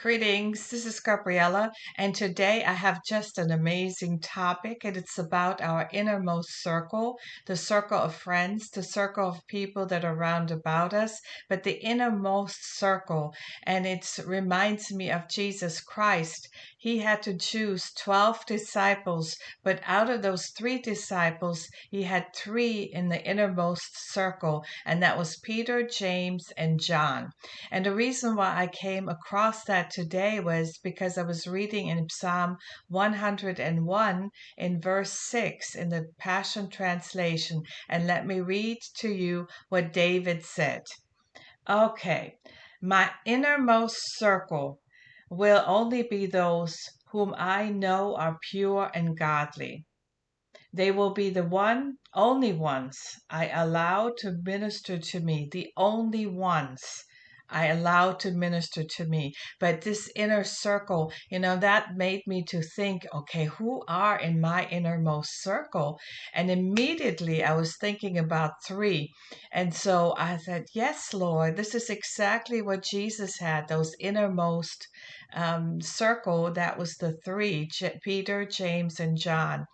Greetings, this is Gabriella, and today I have just an amazing topic, and it's about our innermost circle, the circle of friends, the circle of people that are round about us, but the innermost circle. And it reminds me of Jesus Christ. He had to choose 12 disciples, but out of those three disciples, he had three in the innermost circle, and that was Peter, James, and John. And the reason why I came across that today was because I was reading in Psalm 101 in verse 6 in the Passion Translation. And let me read to you what David said. Okay, my innermost circle will only be those whom I know are pure and godly. They will be the one, only ones I allow to minister to me, the only ones I allow to minister to me. But this inner circle, you know, that made me to think, okay, who are in my innermost circle? And immediately I was thinking about three. And so I said, yes, Lord, this is exactly what Jesus had, those innermost um, circle. That was the three J- Peter, James, and John.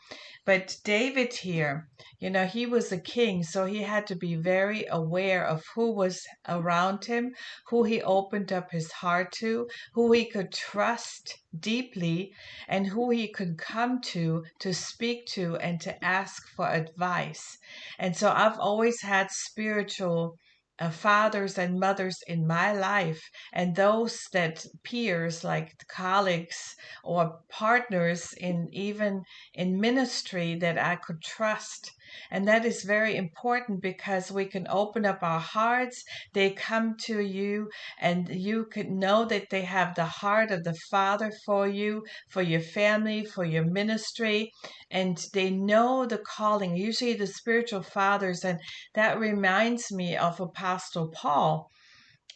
But David here, you know, he was a king, so he had to be very aware of who was around him, who he opened up his heart to, who he could trust deeply, and who he could come to to speak to and to ask for advice. And so I've always had spiritual uh, fathers and mothers in my life and those that peers like colleagues or partners in even in ministry that I could trust and that is very important because we can open up our hearts. They come to you and you can know that they have the heart of the father for you for your family for your ministry. And they know the calling. Usually the spiritual fathers and that reminds me of Apostle Paul.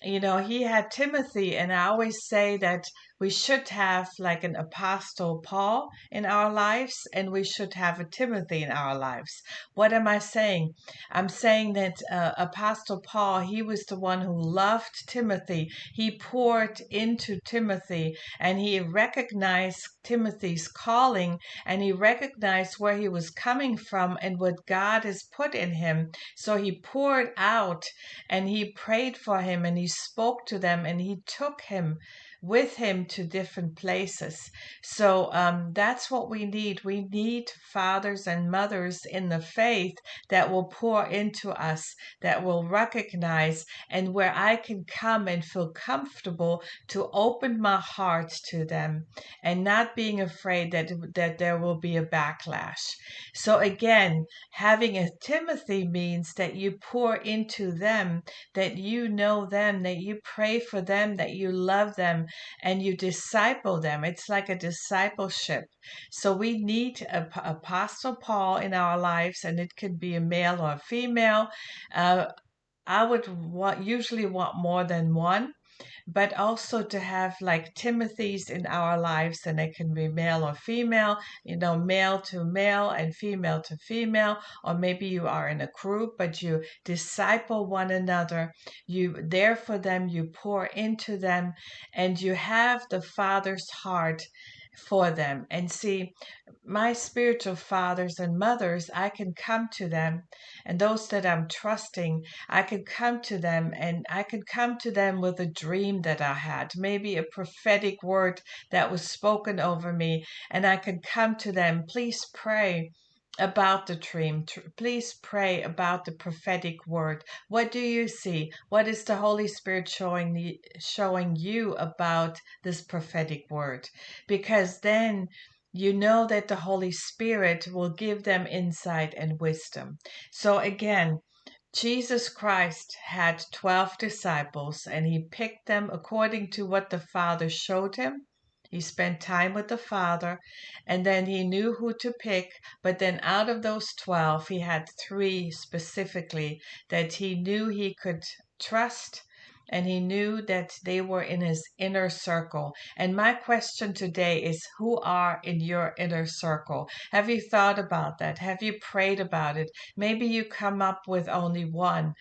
You know, he had Timothy, and I always say that we should have like an apostle Paul in our lives and we should have a Timothy in our lives. What am I saying? I'm saying that uh, apostle Paul, he was the one who loved Timothy. He poured into Timothy and he recognized Timothy's calling and he recognized where he was coming from and what God has put in him. So he poured out and he prayed for him and he spoke to them and he took him with him to different places. So um, that's what we need. We need fathers and mothers in the faith that will pour into us, that will recognize, and where I can come and feel comfortable to open my heart to them and not being afraid that, that there will be a backlash. So again, having a Timothy means that you pour into them, that you know them, that you pray for them, that you love them, and you disciple them. It's like a discipleship. So we need a, Apostle Paul in our lives, and it could be a male or a female. Uh, I would want, usually want more than one but also to have like Timothy's in our lives, and they can be male or female, you know, male to male and female to female, or maybe you are in a group, but you disciple one another, you there for them, you pour into them, and you have the Father's heart for them. And see, my spiritual fathers and mothers, I can come to them, and those that I'm trusting, I can come to them, and I can come to them with a dream that I had, maybe a prophetic word that was spoken over me, and I can come to them. Please pray about the dream. Please pray about the prophetic word. What do you see? What is the Holy Spirit showing the, showing you about this prophetic word? Because then you know that the Holy Spirit will give them insight and wisdom. So again, Jesus Christ had 12 disciples and he picked them according to what the Father showed him he spent time with the Father, and then he knew who to pick. But then out of those 12, he had three specifically that he knew he could trust and he knew that they were in his inner circle. And my question today is who are in your inner circle? Have you thought about that? Have you prayed about it? Maybe you come up with only one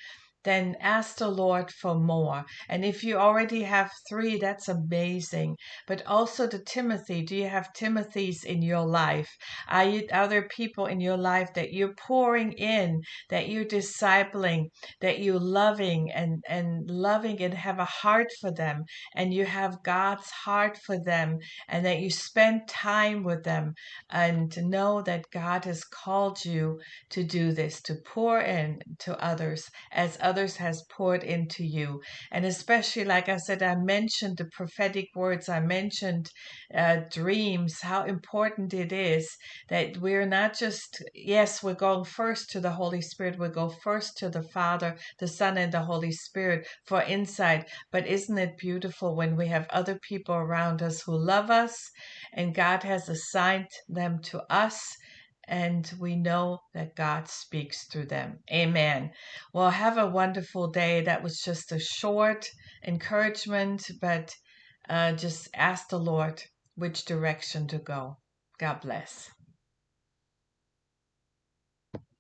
then ask the Lord for more. And if you already have three, that's amazing. But also the Timothy, do you have Timothy's in your life? Are, you, there people in your life that you're pouring in, that you're discipling, that you're loving and, and loving and have a heart for them, and you have God's heart for them, and that you spend time with them, and to know that God has called you to do this, to pour in to others as others has poured into you. And especially, like I said, I mentioned the prophetic words, I mentioned uh, dreams, how important it is that we're not just, yes, we're going first to the Holy Spirit, we go first to the Father, the Son, and the Holy Spirit for insight. But isn't it beautiful when we have other people around us who love us and God has assigned them to us? And we know that God speaks through them. Amen. Well, have a wonderful day. That was just a short encouragement, but uh, just ask the Lord which direction to go. God bless.